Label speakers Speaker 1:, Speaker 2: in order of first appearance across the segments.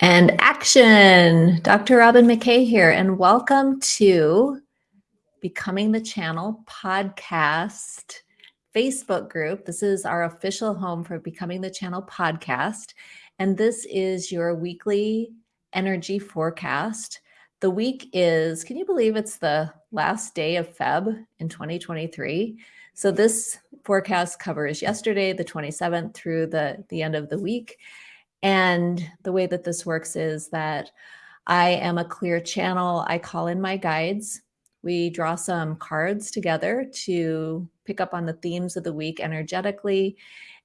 Speaker 1: And action! Dr. Robin McKay here, and welcome to Becoming the Channel podcast Facebook group. This is our official home for Becoming the Channel podcast, and this is your weekly energy forecast. The week is, can you believe it's the last day of Feb in 2023? So this forecast covers yesterday, the 27th, through the, the end of the week. And the way that this works is that I am a clear channel. I call in my guides. We draw some cards together to pick up on the themes of the week energetically.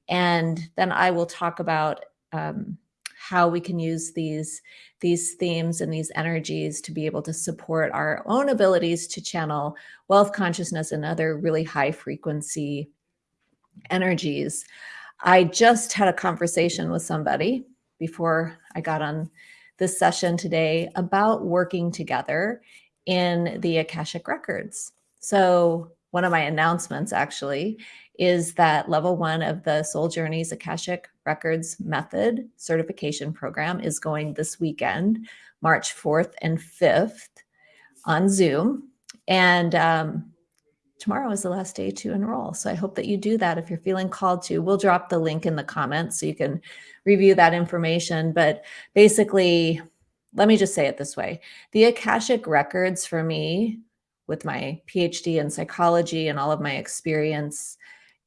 Speaker 1: And then I will talk about um, how we can use these, these themes and these energies to be able to support our own abilities to channel wealth consciousness and other really high frequency energies. I just had a conversation with somebody before I got on this session today about working together in the Akashic Records. So one of my announcements actually is that level one of the Soul Journeys Akashic Records Method certification program is going this weekend, March 4th and 5th on Zoom. And um, tomorrow is the last day to enroll. So I hope that you do that if you're feeling called to. We'll drop the link in the comments so you can review that information. But basically, let me just say it this way. The Akashic records for me with my PhD in psychology and all of my experience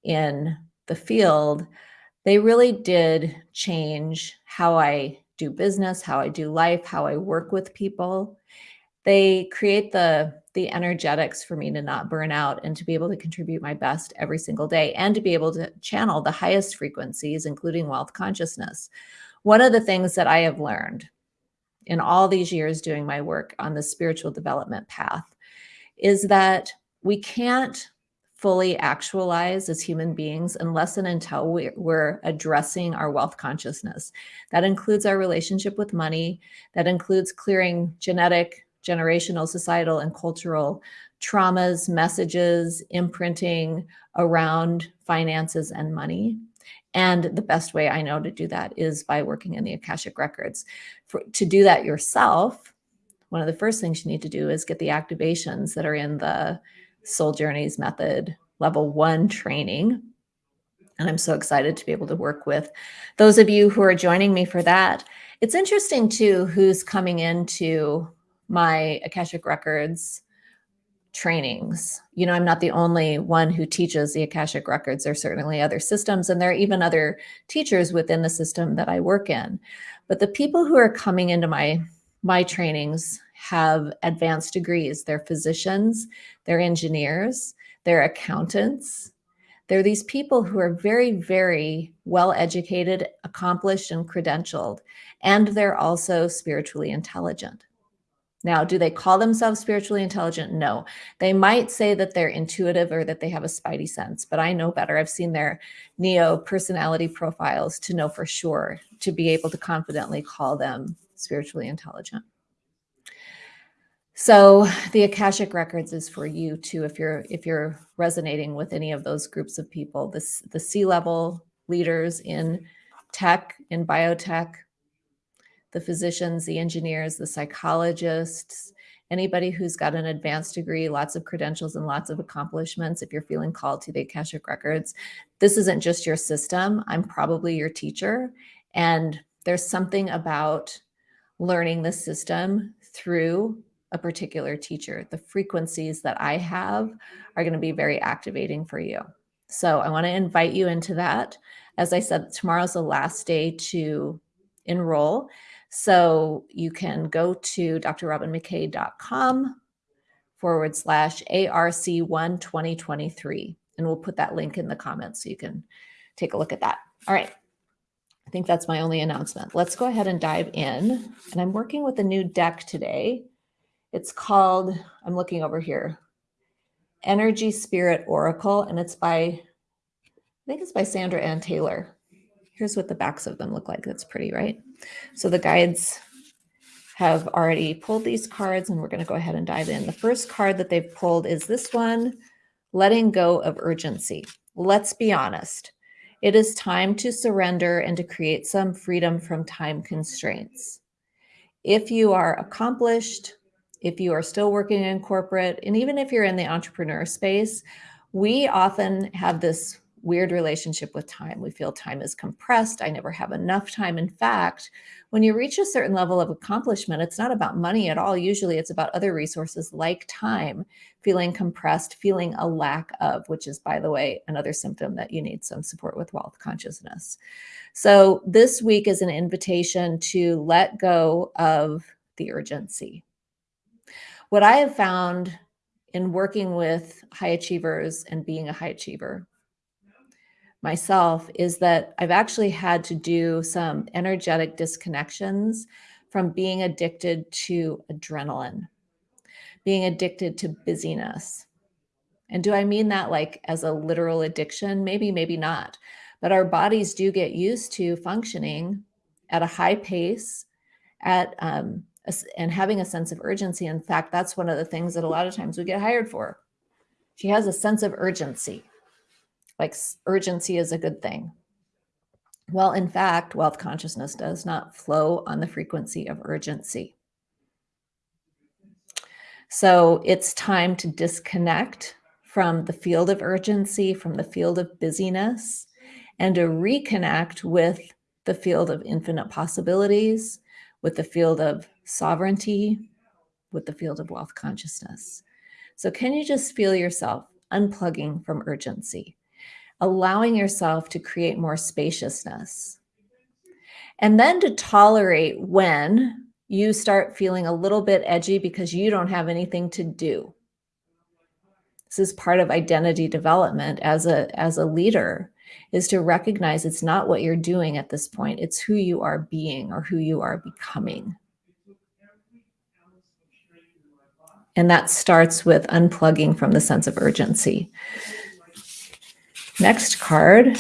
Speaker 1: in the field, they really did change how I do business, how I do life, how I work with people. They create the the energetics for me to not burn out and to be able to contribute my best every single day and to be able to channel the highest frequencies, including wealth consciousness. One of the things that I have learned in all these years doing my work on the spiritual development path is that we can't fully actualize as human beings unless and until we're addressing our wealth consciousness. That includes our relationship with money. That includes clearing genetic generational, societal, and cultural traumas, messages, imprinting around finances and money. And the best way I know to do that is by working in the Akashic Records. For, to do that yourself, one of the first things you need to do is get the activations that are in the Soul Journeys Method Level 1 training. And I'm so excited to be able to work with those of you who are joining me for that. It's interesting, too, who's coming into my Akashic Records trainings. You know, I'm not the only one who teaches the Akashic Records. There are certainly other systems and there are even other teachers within the system that I work in. But the people who are coming into my, my trainings have advanced degrees. They're physicians, they're engineers, they're accountants. They're these people who are very, very well educated, accomplished, and credentialed. And they're also spiritually intelligent. Now, do they call themselves spiritually intelligent? No. They might say that they're intuitive or that they have a spidey sense, but I know better. I've seen their Neo personality profiles to know for sure, to be able to confidently call them spiritually intelligent. So the Akashic Records is for you too, if you're if you're resonating with any of those groups of people, this the C-level leaders in tech, in biotech, the physicians, the engineers, the psychologists, anybody who's got an advanced degree, lots of credentials and lots of accomplishments, if you're feeling called to the Akashic Records, this isn't just your system. I'm probably your teacher. And there's something about learning the system through a particular teacher. The frequencies that I have are going to be very activating for you. So I want to invite you into that. As I said, tomorrow's the last day to enroll. So you can go to drrobinmckay.com forward slash ARC1 2023. And we'll put that link in the comments so you can take a look at that. All right. I think that's my only announcement. Let's go ahead and dive in. And I'm working with a new deck today. It's called, I'm looking over here, Energy Spirit Oracle, and it's by, I think it's by Sandra Anne Taylor. Here's what the backs of them look like. That's pretty, right? So the guides have already pulled these cards and we're going to go ahead and dive in. The first card that they've pulled is this one, letting go of urgency. Let's be honest. It is time to surrender and to create some freedom from time constraints. If you are accomplished, if you are still working in corporate, and even if you're in the entrepreneur space, we often have this weird relationship with time. We feel time is compressed. I never have enough time. In fact, when you reach a certain level of accomplishment, it's not about money at all. Usually it's about other resources like time, feeling compressed, feeling a lack of, which is, by the way, another symptom that you need some support with wealth consciousness. So this week is an invitation to let go of the urgency. What I have found in working with high achievers and being a high achiever myself is that I've actually had to do some energetic disconnections from being addicted to adrenaline, being addicted to busyness. And do I mean that like as a literal addiction? Maybe, maybe not. But our bodies do get used to functioning at a high pace, at um, and having a sense of urgency. In fact, that's one of the things that a lot of times we get hired for. She has a sense of urgency like urgency is a good thing. Well, in fact, wealth consciousness does not flow on the frequency of urgency. So it's time to disconnect from the field of urgency, from the field of busyness, and to reconnect with the field of infinite possibilities, with the field of sovereignty, with the field of wealth consciousness. So can you just feel yourself unplugging from urgency? Allowing yourself to create more spaciousness. And then to tolerate when you start feeling a little bit edgy because you don't have anything to do. This is part of identity development as a, as a leader is to recognize it's not what you're doing at this point. It's who you are being or who you are becoming. And that starts with unplugging from the sense of urgency. Next card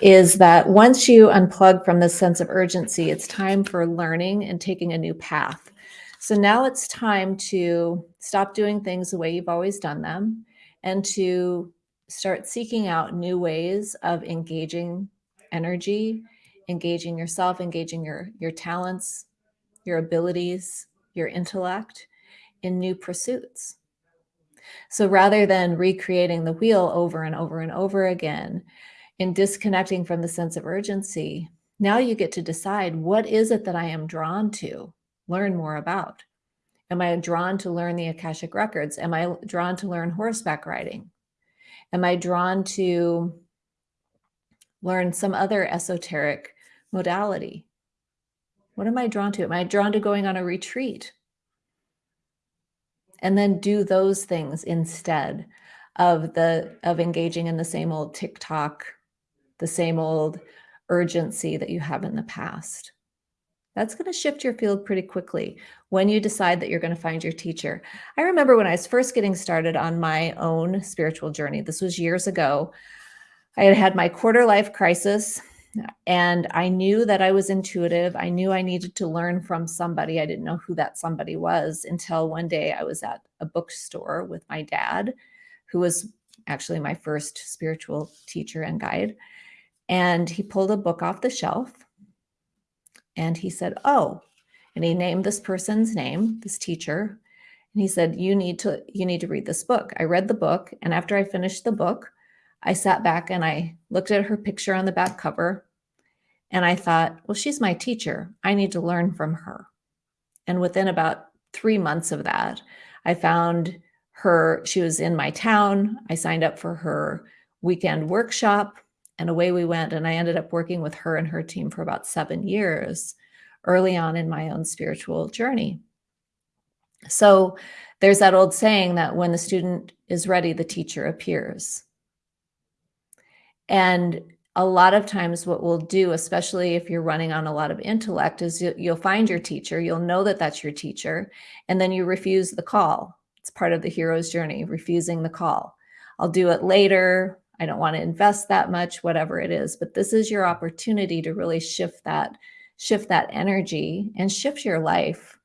Speaker 1: is that once you unplug from this sense of urgency, it's time for learning and taking a new path. So now it's time to stop doing things the way you've always done them and to start seeking out new ways of engaging energy, engaging yourself, engaging your, your talents, your abilities, your intellect in new pursuits. So rather than recreating the wheel over and over and over again, in disconnecting from the sense of urgency, now you get to decide what is it that I am drawn to learn more about? Am I drawn to learn the Akashic records? Am I drawn to learn horseback riding? Am I drawn to learn some other esoteric modality? What am I drawn to? Am I drawn to going on a retreat? And then do those things instead of the of engaging in the same old TikTok, the same old urgency that you have in the past. That's going to shift your field pretty quickly when you decide that you're going to find your teacher. I remember when I was first getting started on my own spiritual journey, this was years ago. I had had my quarter life crisis and I knew that I was intuitive. I knew I needed to learn from somebody. I didn't know who that somebody was until one day I was at a bookstore with my dad, who was actually my first spiritual teacher and guide. And he pulled a book off the shelf and he said, Oh, and he named this person's name, this teacher. And he said, you need to, you need to read this book. I read the book. And after I finished the book, I sat back and I looked at her picture on the back cover and I thought, well, she's my teacher. I need to learn from her. And within about three months of that, I found her, she was in my town. I signed up for her weekend workshop and away we went. And I ended up working with her and her team for about seven years early on in my own spiritual journey. So there's that old saying that when the student is ready, the teacher appears. And a lot of times what we'll do, especially if you're running on a lot of intellect, is you'll find your teacher, you'll know that that's your teacher, and then you refuse the call. It's part of the hero's journey, refusing the call. I'll do it later. I don't want to invest that much, whatever it is. But this is your opportunity to really shift that, shift that energy and shift your life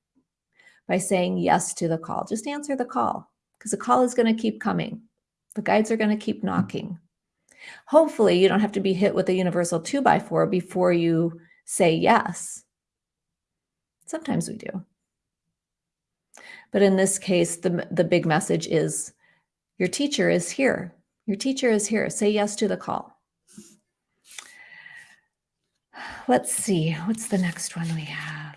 Speaker 1: by saying yes to the call. Just answer the call because the call is going to keep coming. The guides are going to keep knocking. Hopefully, you don't have to be hit with a universal two by four before you say yes. Sometimes we do. But in this case, the, the big message is your teacher is here. Your teacher is here. Say yes to the call. Let's see, what's the next one we have?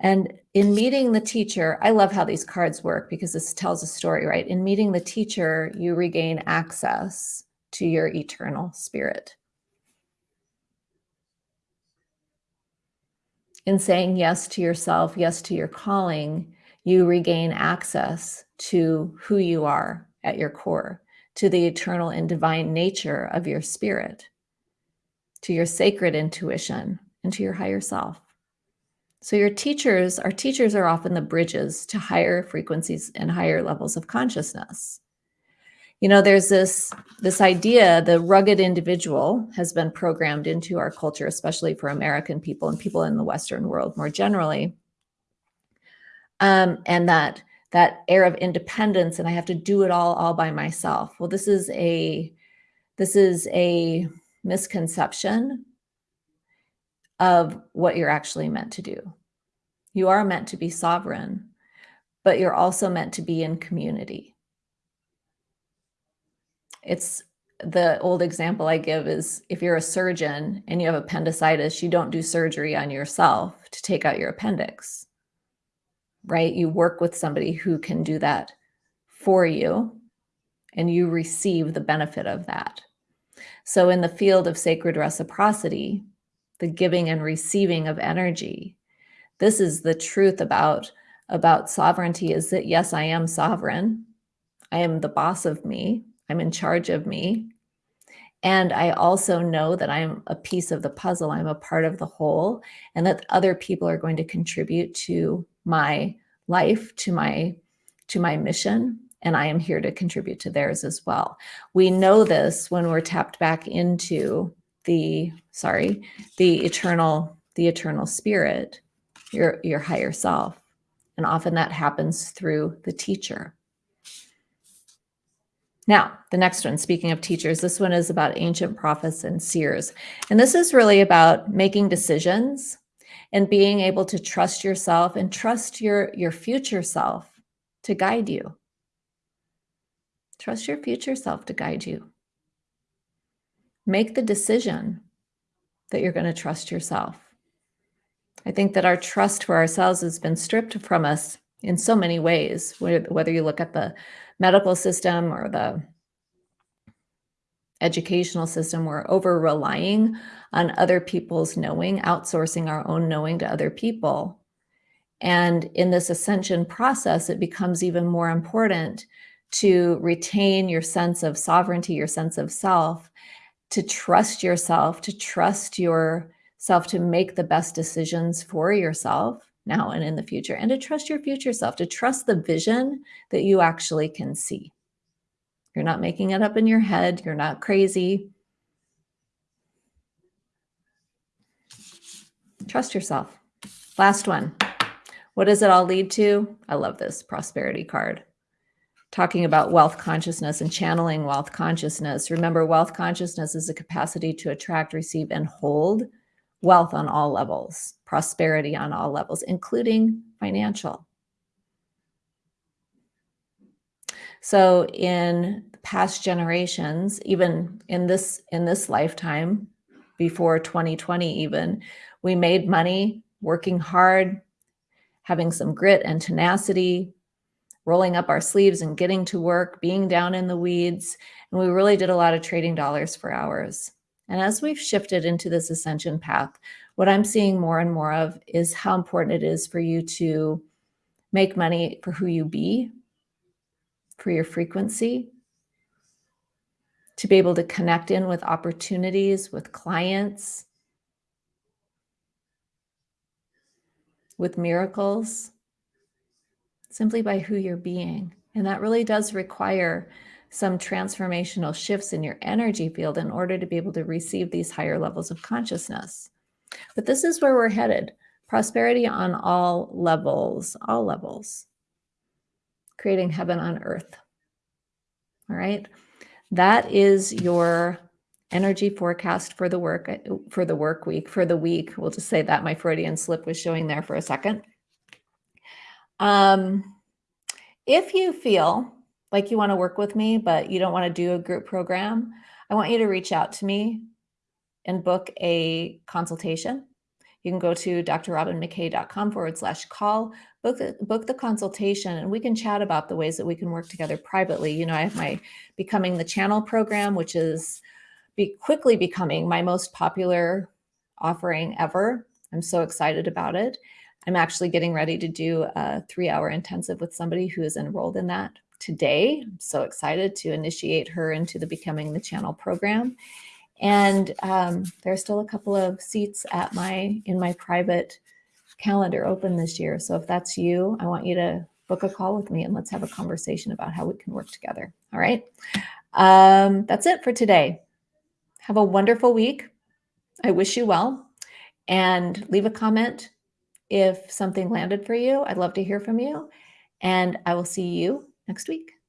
Speaker 1: And in meeting the teacher, I love how these cards work because this tells a story, right? In meeting the teacher, you regain access to your eternal spirit. In saying yes to yourself, yes to your calling, you regain access to who you are at your core, to the eternal and divine nature of your spirit, to your sacred intuition, and to your higher self. So your teachers, our teachers are often the bridges to higher frequencies and higher levels of consciousness. You know, there's this, this idea, the rugged individual has been programmed into our culture, especially for American people and people in the Western world more generally. Um, and that that air of independence and I have to do it all all by myself. Well, this is a this is a misconception of what you're actually meant to do. You are meant to be sovereign, but you're also meant to be in community. It's the old example I give is if you're a surgeon and you have appendicitis, you don't do surgery on yourself to take out your appendix, right? You work with somebody who can do that for you and you receive the benefit of that. So in the field of sacred reciprocity, the giving and receiving of energy. This is the truth about, about sovereignty is that yes, I am sovereign. I am the boss of me. I'm in charge of me. And I also know that I'm a piece of the puzzle. I'm a part of the whole and that other people are going to contribute to my life, to my, to my mission. And I am here to contribute to theirs as well. We know this when we're tapped back into the, sorry, the eternal, the eternal spirit, your, your higher self. And often that happens through the teacher. Now, the next one, speaking of teachers, this one is about ancient prophets and seers. And this is really about making decisions and being able to trust yourself and trust your, your future self to guide you. Trust your future self to guide you make the decision that you're going to trust yourself. I think that our trust for ourselves has been stripped from us in so many ways, whether you look at the medical system or the educational system, we're over relying on other people's knowing, outsourcing our own knowing to other people. And in this ascension process, it becomes even more important to retain your sense of sovereignty, your sense of self, to trust yourself, to trust yourself to make the best decisions for yourself now and in the future, and to trust your future self, to trust the vision that you actually can see. You're not making it up in your head. You're not crazy. Trust yourself. Last one. What does it all lead to? I love this prosperity card talking about wealth consciousness and channeling wealth consciousness. Remember, wealth consciousness is a capacity to attract, receive, and hold wealth on all levels, prosperity on all levels, including financial. So in past generations, even in this in this lifetime, before 2020 even, we made money working hard, having some grit and tenacity, rolling up our sleeves and getting to work, being down in the weeds. And we really did a lot of trading dollars for hours. And as we've shifted into this ascension path, what I'm seeing more and more of is how important it is for you to make money for who you be, for your frequency, to be able to connect in with opportunities, with clients, with miracles, simply by who you're being. And that really does require some transformational shifts in your energy field in order to be able to receive these higher levels of consciousness. But this is where we're headed. Prosperity on all levels, all levels, creating heaven on earth. All right. that is your energy forecast for the work for the work week for the week. We'll just say that my Freudian slip was showing there for a second. Um, if you feel like you want to work with me, but you don't want to do a group program, I want you to reach out to me and book a consultation. You can go to drrobinmckay.com forward slash call, book the, book the consultation, and we can chat about the ways that we can work together privately. You know, I have my Becoming the Channel program, which is be quickly becoming my most popular offering ever. I'm so excited about it. I'm actually getting ready to do a three hour intensive with somebody who is enrolled in that today. I'm so excited to initiate her into the Becoming the Channel program. And um, there are still a couple of seats at my in my private calendar open this year. So if that's you, I want you to book a call with me and let's have a conversation about how we can work together. All right. Um, that's it for today. Have a wonderful week. I wish you well and leave a comment if something landed for you. I'd love to hear from you and I will see you next week.